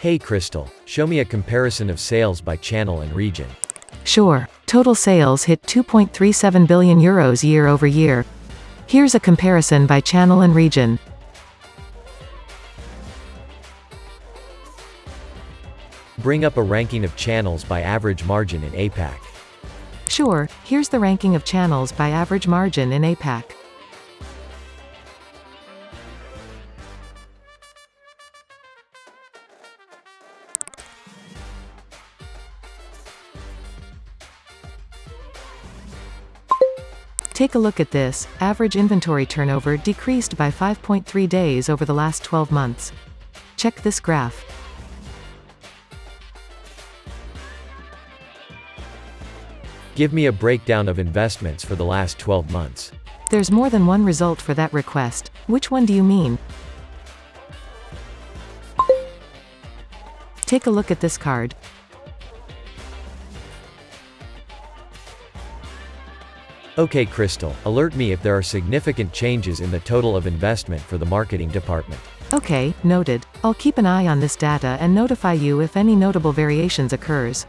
Hey Crystal, show me a comparison of sales by channel and region. Sure. Total sales hit 2.37 billion euros year over year. Here's a comparison by channel and region. Bring up a ranking of channels by average margin in APAC. Sure, here's the ranking of channels by average margin in APAC. Take a look at this, average inventory turnover decreased by 5.3 days over the last 12 months. Check this graph. Give me a breakdown of investments for the last 12 months. There's more than one result for that request. Which one do you mean? Take a look at this card. Okay Crystal, alert me if there are significant changes in the total of investment for the marketing department. Okay, noted. I'll keep an eye on this data and notify you if any notable variations occurs.